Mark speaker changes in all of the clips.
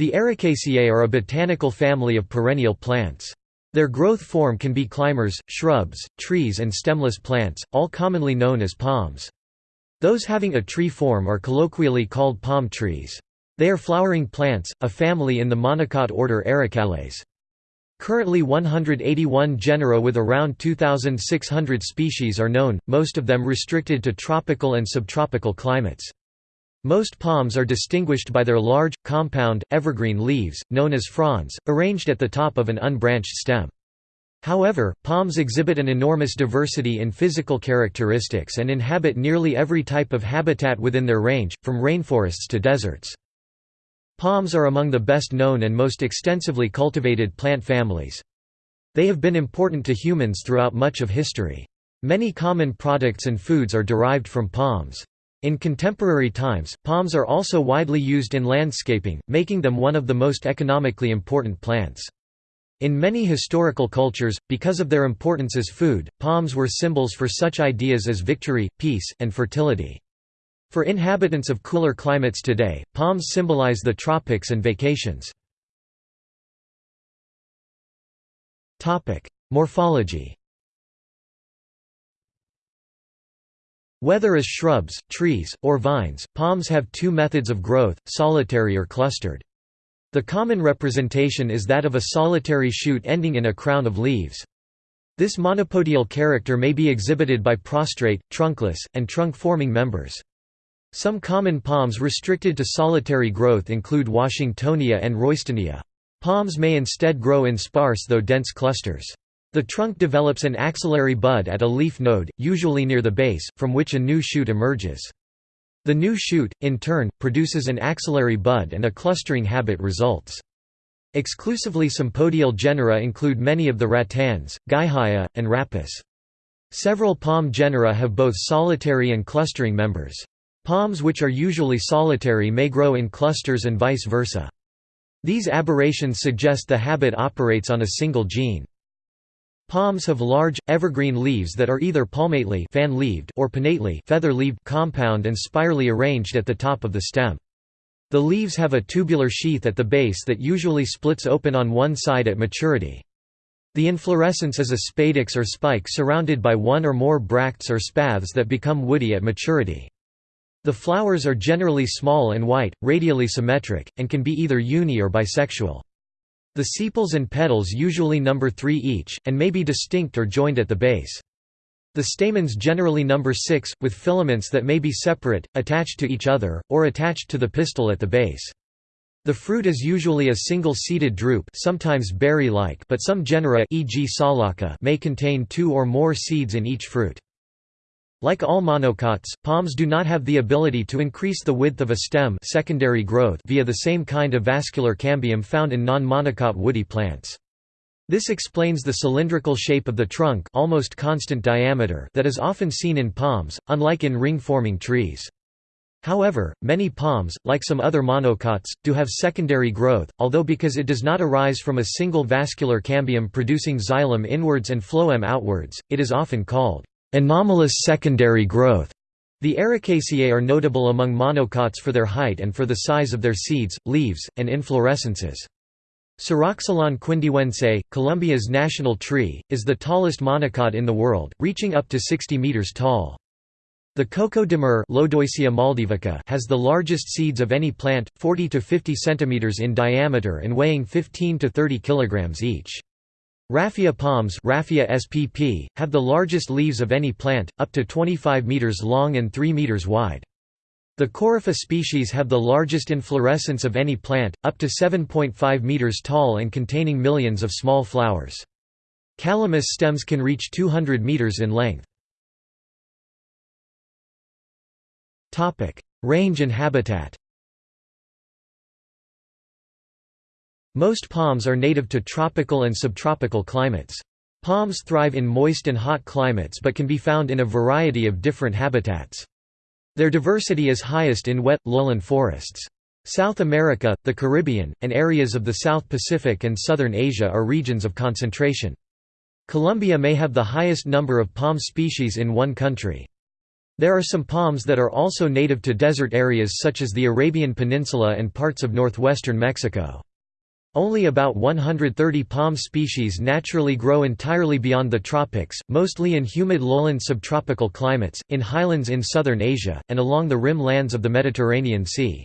Speaker 1: The Arecaceae are a botanical family of perennial plants. Their growth form can be climbers, shrubs, trees and stemless plants, all commonly known as palms. Those having a tree form are colloquially called palm trees. They are flowering plants, a family in the monocot order Arecales. Currently 181 genera with around 2,600 species are known, most of them restricted to tropical and subtropical climates. Most palms are distinguished by their large, compound, evergreen leaves, known as fronds, arranged at the top of an unbranched stem. However, palms exhibit an enormous diversity in physical characteristics and inhabit nearly every type of habitat within their range, from rainforests to deserts. Palms are among the best known and most extensively cultivated plant families. They have been important to humans throughout much of history. Many common products and foods are derived from palms. In contemporary times, palms are also widely used in landscaping, making them one of the most economically important plants. In many historical cultures, because of their importance as food, palms were symbols for such ideas as victory, peace, and fertility. For inhabitants of cooler climates today, palms symbolize the tropics and vacations. Morphology Whether as shrubs, trees, or vines, palms have two methods of growth, solitary or clustered. The common representation is that of a solitary shoot ending in a crown of leaves. This monopodial character may be exhibited by prostrate, trunkless, and trunk-forming members. Some common palms restricted to solitary growth include Washingtonia and Roystonea. Palms may instead grow in sparse though dense clusters. The trunk develops an axillary bud at a leaf node, usually near the base, from which a new shoot emerges. The new shoot, in turn, produces an axillary bud and a clustering habit results. Exclusively sympodial genera include many of the rattans, Guihaia, and Rhapis. Several palm genera have both solitary and clustering members. Palms which are usually solitary may grow in clusters and vice versa. These aberrations suggest the habit operates on a single gene. Palms have large, evergreen leaves that are either palmately fan-leaved or pinnately feather-leaved compound and spirally arranged at the top of the stem. The leaves have a tubular sheath at the base that usually splits open on one side at maturity. The inflorescence is a spadix or spike surrounded by one or more bracts or spathes that become woody at maturity. The flowers are generally small and white, radially symmetric, and can be either uni or bisexual. The sepals and petals usually number three each, and may be distinct or joined at the base. The stamens generally number six, with filaments that may be separate, attached to each other, or attached to the pistil at the base. The fruit is usually a single-seeded drupe sometimes berry-like but some genera e.g. may contain two or more seeds in each fruit. Like all monocots, palms do not have the ability to increase the width of a stem secondary growth via the same kind of vascular cambium found in non-monocot woody plants. This explains the cylindrical shape of the trunk almost constant diameter that is often seen in palms, unlike in ring-forming trees. However, many palms, like some other monocots, do have secondary growth, although because it does not arise from a single vascular cambium producing xylem inwards and phloem outwards, it is often called Anomalous secondary growth. The Arecaceae are notable among monocots for their height and for the size of their seeds, leaves, and inflorescences. Ceroxylon quindiuense, Colombia's national tree, is the tallest monocot in the world, reaching up to 60 meters tall. The coco de mer has the largest seeds of any plant, 40 to 50 centimeters in diameter and weighing 15 to 30 kilograms each. Raffia palms Raphia spp, have the largest leaves of any plant, up to 25 meters long and 3 meters wide. The Corypha species have the largest inflorescence of any plant, up to 7.5 meters tall and containing millions of small flowers. Calamus stems can reach 200 meters in length. Range and habitat Most palms are native to tropical and subtropical climates. Palms thrive in moist and hot climates but can be found in a variety of different habitats. Their diversity is highest in wet, lowland forests. South America, the Caribbean, and areas of the South Pacific and southern Asia are regions of concentration. Colombia may have the highest number of palm species in one country. There are some palms that are also native to desert areas such as the Arabian Peninsula and parts of northwestern Mexico. Only about 130 palm species naturally grow entirely beyond the tropics, mostly in humid lowland subtropical climates, in highlands in southern Asia, and along the rim lands of the Mediterranean Sea.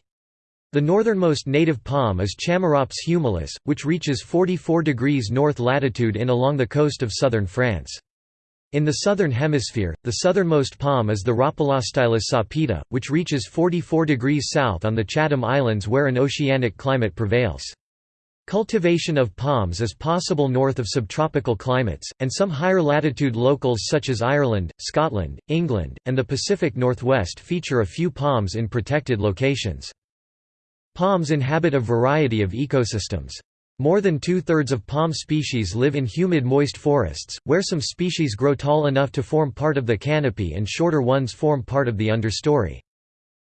Speaker 1: The northernmost native palm is Chamaerops humilis, which reaches 44 degrees north latitude in along the coast of southern France. In the southern hemisphere, the southernmost palm is the Rhopalostylis sapida, which reaches 44 degrees south on the Chatham Islands where an oceanic climate prevails. Cultivation of palms is possible north of subtropical climates, and some higher latitude locals such as Ireland, Scotland, England, and the Pacific Northwest feature a few palms in protected locations. Palms inhabit a variety of ecosystems. More than two-thirds of palm species live in humid moist forests, where some species grow tall enough to form part of the canopy and shorter ones form part of the understory.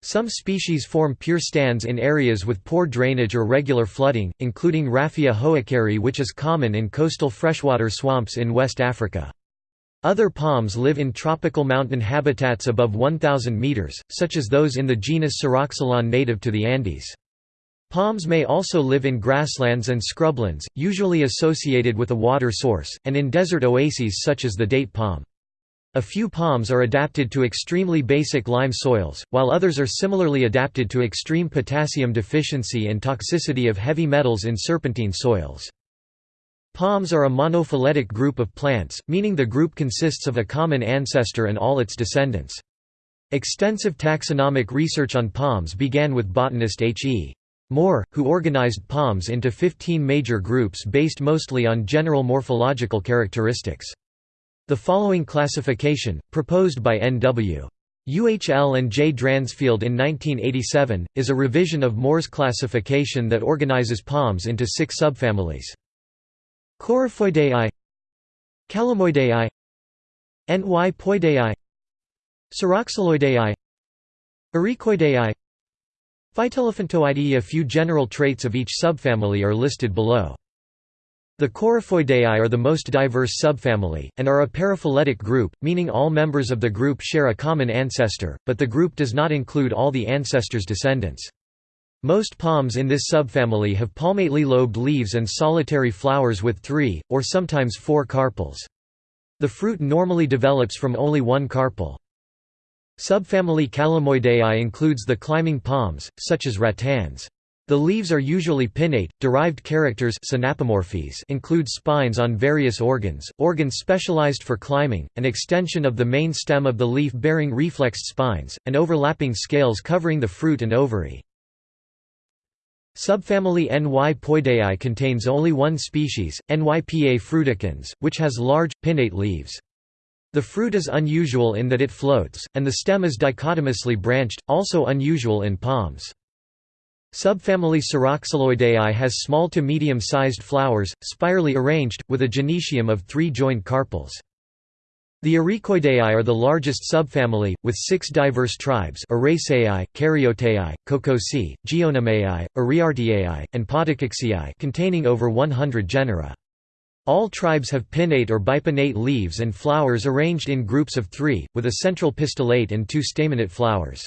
Speaker 1: Some species form pure stands in areas with poor drainage or regular flooding, including Raphia hookeri which is common in coastal freshwater swamps in West Africa. Other palms live in tropical mountain habitats above 1,000 meters, such as those in the genus Ceroxylon native to the Andes. Palms may also live in grasslands and scrublands, usually associated with a water source, and in desert oases such as the date palm. A few palms are adapted to extremely basic lime soils, while others are similarly adapted to extreme potassium deficiency and toxicity of heavy metals in serpentine soils. Palms are a monophyletic group of plants, meaning the group consists of a common ancestor and all its descendants. Extensive taxonomic research on palms began with botanist H. E. Moore, who organized palms into 15 major groups based mostly on general morphological characteristics. The following classification, proposed by N.W. UHL and J. Dransfield in 1987, is a revision of Moore's classification that organizes palms into six subfamilies. Coryphoideae Calamoideae Nypoideae Ceroxyloideae Arecoideae Phytelephantoideae A few general traits of each subfamily are listed below. The Coryphoideae are the most diverse subfamily, and are a paraphyletic group, meaning all members of the group share a common ancestor, but the group does not include all the ancestor's descendants. Most palms in this subfamily have palmately lobed leaves and solitary flowers with three, or sometimes four carpels. The fruit normally develops from only one carpel. Subfamily Calamoideae includes the climbing palms, such as rattans. The leaves are usually pinnate. Derived characters include spines on various organs, organs specialized for climbing, an extension of the main stem of the leaf bearing reflexed spines, and overlapping scales covering the fruit and ovary. Subfamily Nypoideae contains only one species, Nypa fruticans, which has large, pinnate leaves. The fruit is unusual in that it floats, and the stem is dichotomously branched, also unusual in palms. Subfamily Ceroxyloideae has small to medium-sized flowers, spirally arranged, with a gynoecium of three joined carpels. The Arecoideae are the largest subfamily, with six diverse tribes Areceae, Caryoteae, Cocoseae, Geonomeae, Iriarteae, and Podococceae containing over 100 genera. All tribes have pinnate or bipinnate leaves and flowers arranged in groups of three, with a central pistillate and two staminate flowers.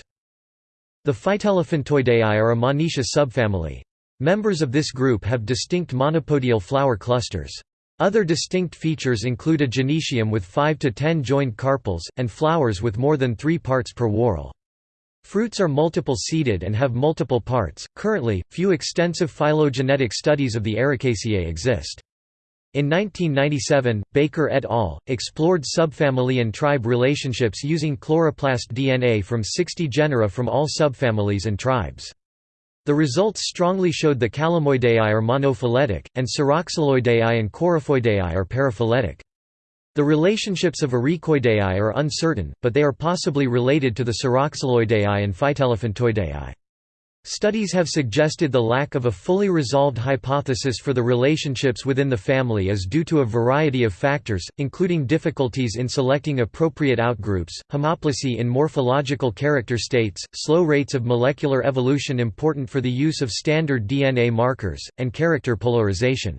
Speaker 1: The Phytelephantoideae are a Monoecia subfamily. Members of this group have distinct monopodial flower clusters. Other distinct features include a gynoecium with 5 to 10 joined carpels, and flowers with more than 3 parts per whorl. Fruits are multiple seeded and have multiple parts. Currently, few extensive phylogenetic studies of the Arecaceae exist. In 1997, Baker et al. explored subfamily and tribe relationships using chloroplast DNA from 60 genera from all subfamilies and tribes. The results strongly showed the Calamoideae are monophyletic, and Ceroxyloideae and Coryphoideae are paraphyletic. The relationships of Arecoideae are uncertain, but they are possibly related to the Ceroxyloideae and Phytelephantoideae. Studies have suggested the lack of a fully resolved hypothesis for the relationships within the family is due to a variety of factors, including difficulties in selecting appropriate outgroups, homoplasy in morphological character states, slow rates of molecular evolution important for the use of standard DNA markers, and character polarization.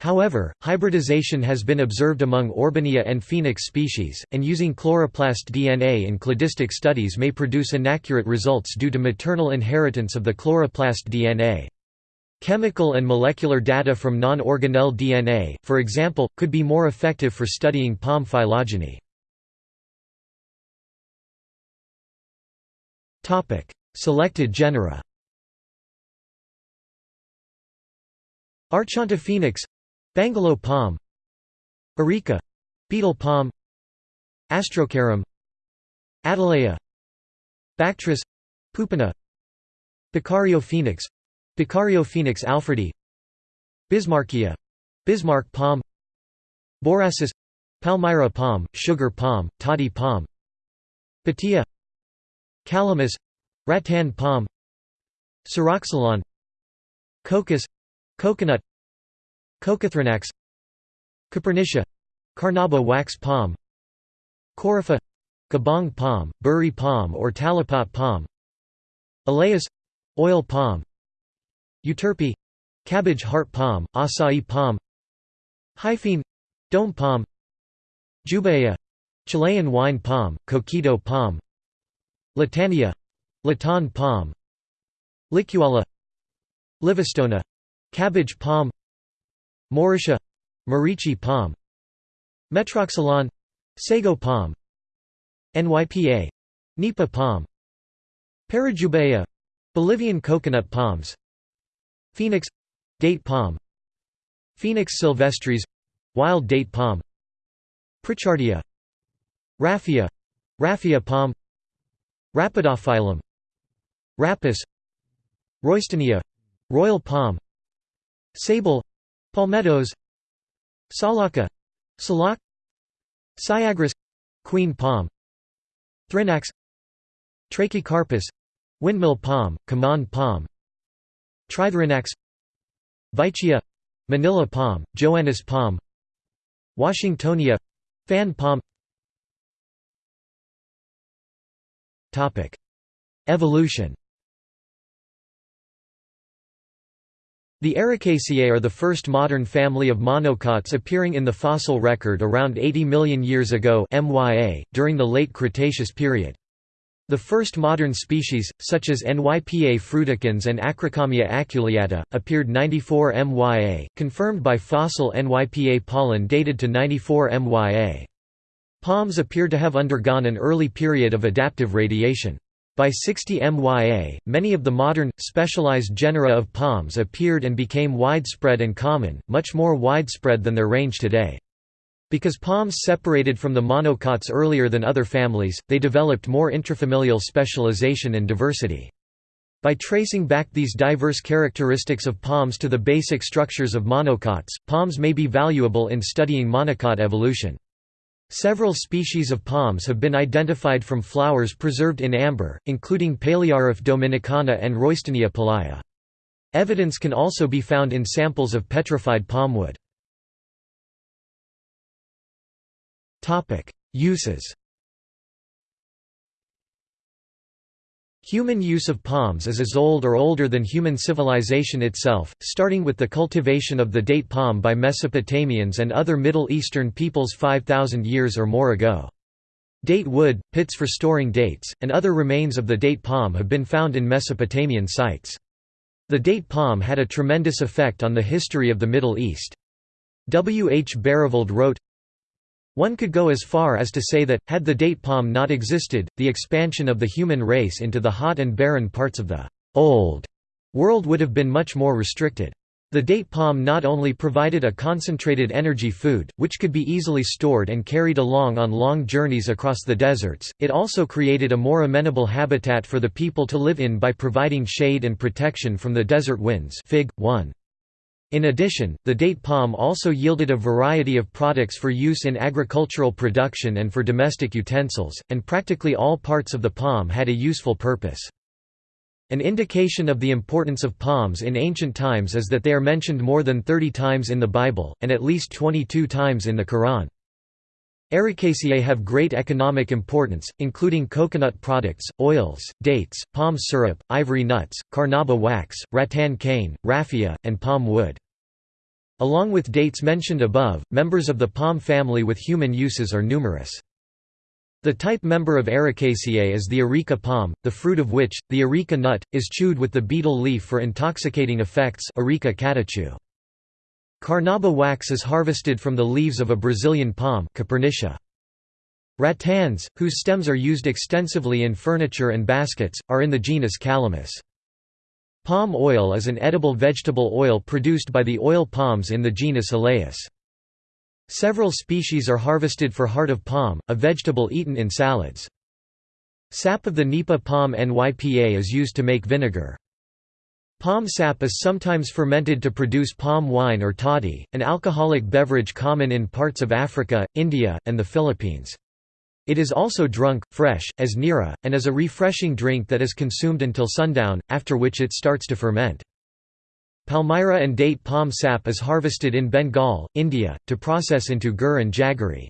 Speaker 1: However, hybridization has been observed among Orbignya and Phoenix species, and using chloroplast DNA in cladistic studies may produce inaccurate results due to maternal inheritance of the chloroplast DNA. Chemical and molecular data from non-organelle DNA, for example, could be more effective for studying palm phylogeny. Selected genera Archontophoenix Bangalow palm Areca betel palm Astrocaryum Attalea Bactris Pupina Beccariophoenix Picario phoenix alfredi Bismarckia Bismarck palm Borassus Palmyra palm, sugar palm, toddy palm Patia Calamus Rattan palm Ceroxylon Cocos Coconut Coccothrinax Copernicia Carnauba wax palm Corypha Kabong palm, burri palm or talipot palm Elaeis oil palm Euterpe cabbage heart palm, acai palm Hyphaene dome palm Jubaea Chilean wine palm, coquito palm Latania Latan palm Licuala Livistona cabbage palm Mauritia Moriche palm Metroxylon Sago palm NYPA Nipa palm Parajubaea Bolivian coconut palms Phoenix date palm Phoenix sylvestris wild date palm Pritchardia Raphia Raffia palm Rhapidophyllum Rhapis Roystonea royal palm Sabal Palmettos Salacca salak Syagrus Queen palm Thrinax Trachycarpus Windmill palm, Kaman palm Trithrinax Veitchia Manila palm, Joannis palm Washingtonia Fan palm. Evolution The Arecaceae are the first modern family of monocots appearing in the fossil record around 80 million years ago MYA, during the late Cretaceous period. The first modern species, such as Nypa fruticans and Acrocomia aculeata, appeared 94 MYA, confirmed by fossil Nypa pollen dated to 94 MYA. Palms appear to have undergone an early period of adaptive radiation. By 60 MYA, many of the modern, specialized genera of palms appeared and became widespread and common, much more widespread than their range today. Because palms separated from the monocots earlier than other families, they developed more intrafamilial specialization and diversity. By tracing back these diverse characteristics of palms to the basic structures of monocots, palms may be valuable in studying monocot evolution. Several species of palms have been identified from flowers preserved in amber, including Palaeoraphe dominicana and Roystonea palaea. Evidence can also be found in samples of petrified palmwood. Uses Human use of palms is as old or older than human civilization itself, starting with the cultivation of the date palm by Mesopotamians and other Middle Eastern peoples 5,000 years or more ago. Date wood, pits for storing dates, and other remains of the date palm have been found in Mesopotamian sites. The date palm had a tremendous effect on the history of the Middle East. W. H. Barreveld wrote, one could go as far as to say that, had the date palm not existed, the expansion of the human race into the hot and barren parts of the «old» world would have been much more restricted. The date palm not only provided a concentrated energy food, which could be easily stored and carried along on long journeys across the deserts, it also created a more amenable habitat for the people to live in by providing shade and protection from the desert winds Fig. 1. In addition, the date palm also yielded a variety of products for use in agricultural production and for domestic utensils, and practically all parts of the palm had a useful purpose. An indication of the importance of palms in ancient times is that they are mentioned more than 30 times in the Bible, and at least 22 times in the Quran. Arecaceae have great economic importance, including coconut products, oils, dates, palm syrup, ivory nuts, carnauba wax, rattan cane, raffia, and palm wood. Along with dates mentioned above, members of the palm family with human uses are numerous. The type member of Arecaceae is the areca palm, the fruit of which, the areca nut, is chewed with the betel leaf for intoxicating effects areca catechu. Carnauba wax is harvested from the leaves of a Brazilian palm Copernicia. Rattans, whose stems are used extensively in furniture and baskets, are in the genus Calamus. Palm oil is an edible vegetable oil produced by the oil palms in the genus Elaeis. Several species are harvested for heart of palm, a vegetable eaten in salads. Sap of the nipa palm nypa is used to make vinegar. Palm sap is sometimes fermented to produce palm wine or toddy, an alcoholic beverage common in parts of Africa, India, and the Philippines. It is also drunk, fresh, as nira, and is a refreshing drink that is consumed until sundown, after which it starts to ferment. Palmyra and date palm sap is harvested in Bengal, India, to process into gur and jaggery.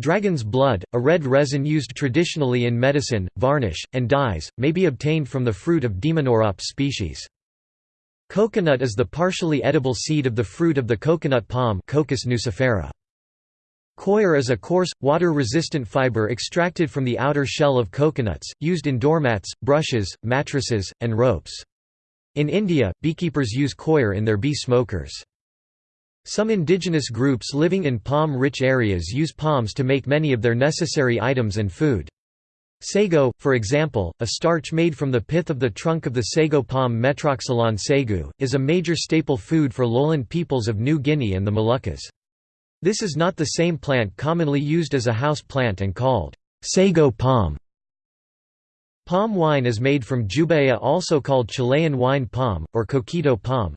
Speaker 1: Dragon's blood, a red resin used traditionally in medicine, varnish, and dyes, may be obtained from the fruit of Daemonorops species. Coconut is the partially edible seed of the fruit of the coconut palm Cocos nucifera. Coir is a coarse, water-resistant fiber extracted from the outer shell of coconuts, used in doormats, brushes, mattresses, and ropes. In India, beekeepers use coir in their bee smokers. Some indigenous groups living in palm-rich areas use palms to make many of their necessary items and food. Sago, for example, a starch made from the pith of the trunk of the sago palm Metroxylon sago, is a major staple food for lowland peoples of New Guinea and the Moluccas. This is not the same plant commonly used as a house plant and called sago palm. Palm wine is made from Jubaea also called Chilean wine palm, or coquito palm.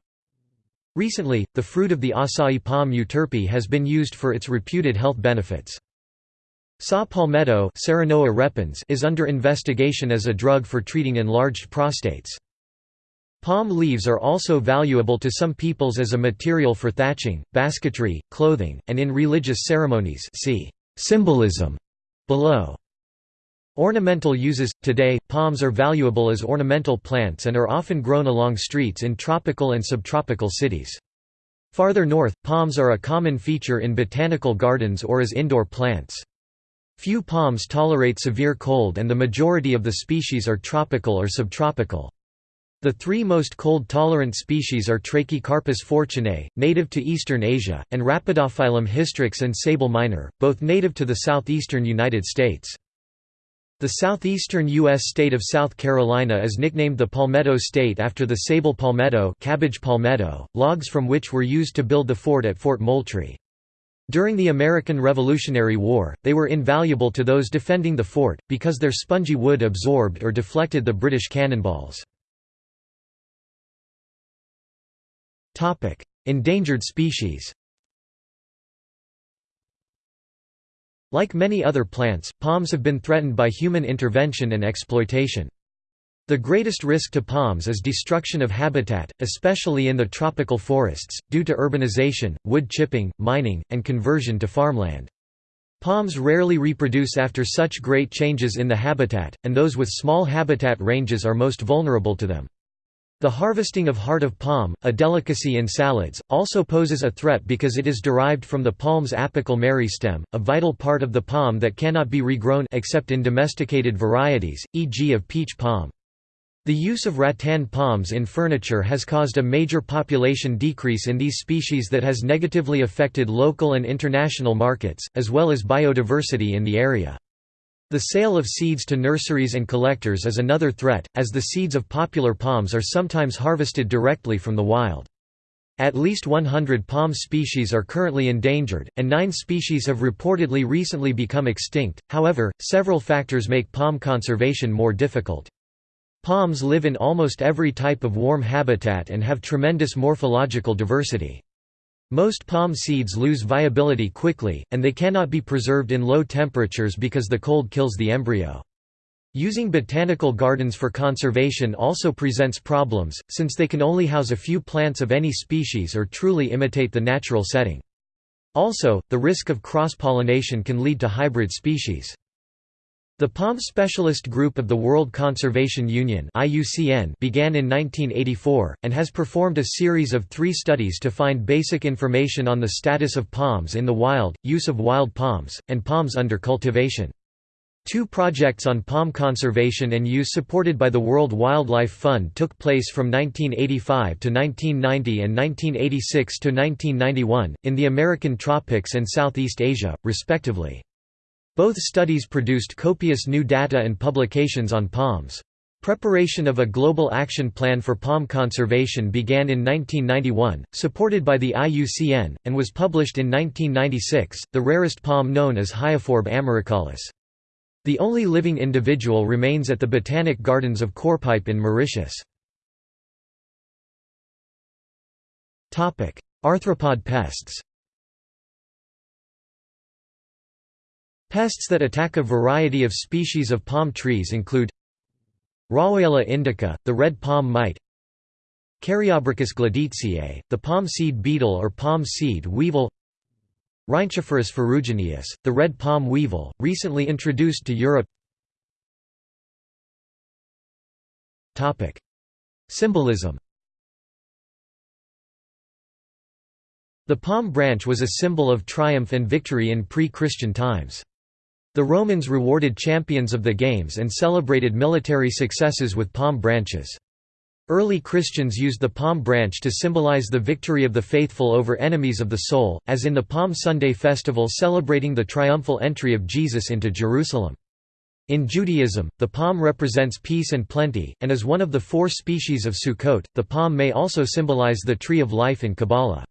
Speaker 1: Recently, the fruit of the acai palm euterpe has been used for its reputed health benefits. Saw palmetto repens is under investigation as a drug for treating enlarged prostates. Palm leaves are also valuable to some peoples as a material for thatching, basketry, clothing, and in religious ceremonies see symbolism below. Ornamental uses – Today, palms are valuable as ornamental plants and are often grown along streets in tropical and subtropical cities. Farther north, palms are a common feature in botanical gardens or as indoor plants. Few palms tolerate severe cold and the majority of the species are tropical or subtropical. The three most cold-tolerant species are Trachycarpus fortunei, native to eastern Asia, and Rhapidophyllum hystrix and Sabal minor, both native to the southeastern United States. The southeastern U.S. state of South Carolina is nicknamed the Palmetto State after the sabal palmetto, cabbage palmetto logs from which were used to build the fort at Fort Moultrie. During the American Revolutionary War, they were invaluable to those defending the fort, because their spongy wood absorbed or deflected the British cannonballs. Endangered species Like many other plants, palms have been threatened by human intervention and exploitation. The greatest risk to palms is destruction of habitat, especially in the tropical forests, due to urbanization, wood chipping, mining, and conversion to farmland. Palms rarely reproduce after such great changes in the habitat, and those with small habitat ranges are most vulnerable to them. The harvesting of heart of palm, a delicacy in salads, also poses a threat because it is derived from the palm's apical meristem, a vital part of the palm that cannot be regrown except in domesticated varieties, e.g. of peach palm. The use of rattan palms in furniture has caused a major population decrease in these species that has negatively affected local and international markets, as well as biodiversity in the area. The sale of seeds to nurseries and collectors is another threat, as the seeds of popular palms are sometimes harvested directly from the wild. At least 100 palm species are currently endangered, and nine species have reportedly recently become extinct, however, several factors make palm conservation more difficult. Palms live in almost every type of warm habitat and have tremendous morphological diversity. Most palm seeds lose viability quickly, and they cannot be preserved in low temperatures because the cold kills the embryo. Using botanical gardens for conservation also presents problems, since they can only house a few plants of any species or truly imitate the natural setting. Also, the risk of cross-pollination can lead to hybrid species. The Palm Specialist Group of the World Conservation Union began in 1984, and has performed a series of three studies to find basic information on the status of palms in the wild, use of wild palms, and palms under cultivation. Two projects on palm conservation and use supported by the World Wildlife Fund took place from 1985 to 1990 and 1986 to 1991, in the American tropics and Southeast Asia, respectively. Both studies produced copious new data and publications on palms. Preparation of a global action plan for palm conservation began in 1991, supported by the IUCN, and was published in 1996. The rarest palm known as Hyophorbe amaricaulis. The only living individual remains at the Botanic Gardens of Curepipe in Mauritius. Arthropod pests Pests that attack a variety of species of palm trees include Raoiella indica, the red palm mite Caryobruchus gleditsiae, the palm seed beetle or palm seed weevil Rhynchophorus ferrugineus, the red palm weevil, recently introduced to Europe Symbolism The palm branch was a symbol of triumph and victory in pre-Christian times. The Romans rewarded champions of the games and celebrated military successes with palm branches. Early Christians used the palm branch to symbolize the victory of the faithful over enemies of the soul, as in the Palm Sunday festival celebrating the triumphal entry of Jesus into Jerusalem. In Judaism, the palm represents peace and plenty, and is one of the four species of Sukkot. The palm may also symbolize the tree of life in Kabbalah.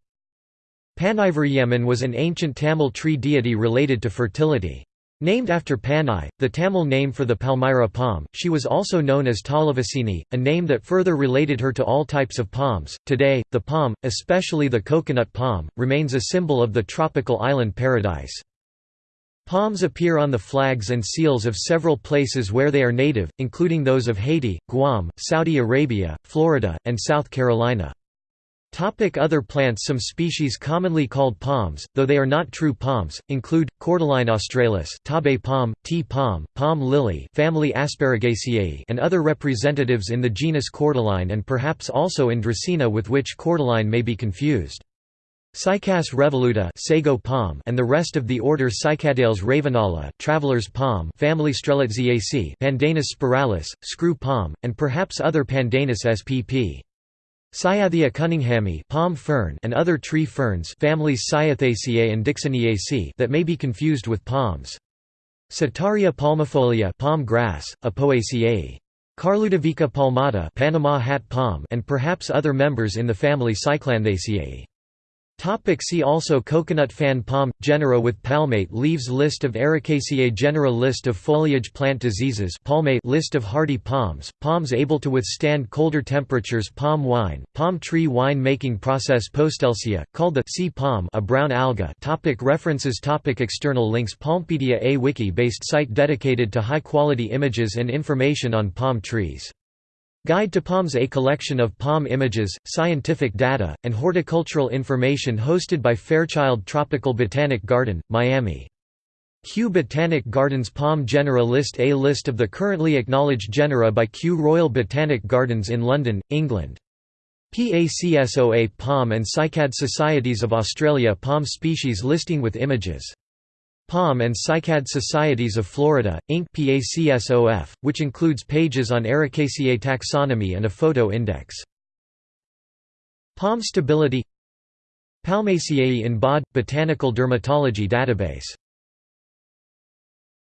Speaker 1: Panivariyaman was an ancient Tamil tree deity related to fertility. Named after Panai, the Tamil name for the Palmyra palm, she was also known as Talavasini, a name that further related her to all types of palms. Today, the palm, especially the coconut palm, remains a symbol of the tropical island paradise. Palms appear on the flags and seals of several places where they are native, including those of Haiti, Guam, Saudi Arabia, Florida, and South Carolina. Topic other plants Some species commonly called palms, though they are not true palms, include, Cordyline australis tabe palm, tea palm, palm lily family Asparagaceae and other representatives in the genus Cordyline and perhaps also in Dracaena with which cordyline may be confused. Cycas revoluta sago palm and the rest of the order Cycadales ravenala traveler's palm family Strelitziaceae Pandanus spiralis, screw palm, and perhaps other Pandanus spp. Cyathea cunninghamii palm fern and other tree ferns families Cyatheaceae and Dicksoniaceae that may be confused with palms. Setaria palmifolia palm grass, Apoaceae. Carludovica palmata Panama hat palm and perhaps other members in the family Cyclanthaceae. Topic see also Coconut fan palm – genera with palmate leaves List of Arecaceae genera List of foliage plant diseases palmate List of hardy palms, palms able to withstand colder temperatures Palm wine, palm tree wine making process Postelsia, called the sea palm a brown alga topic References topic External links Palmpedia A wiki-based site dedicated to high-quality images and information on palm trees Guide to Palms A collection of palm images, scientific data, and horticultural information hosted by Fairchild Tropical Botanic Garden, Miami. Kew Botanic Gardens Palm Genera List A list of the currently acknowledged genera by Kew Royal Botanic Gardens in London, England. PACSOA Palm and Cycad Societies of Australia Palm species listing with images Palm and Cycad Societies of Florida, Inc. PACSOF, which includes pages on Arecaceae taxonomy and a photo index. Palm stability Palmaceae in BOD – Botanical Dermatology Database